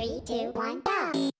three, two, one, go!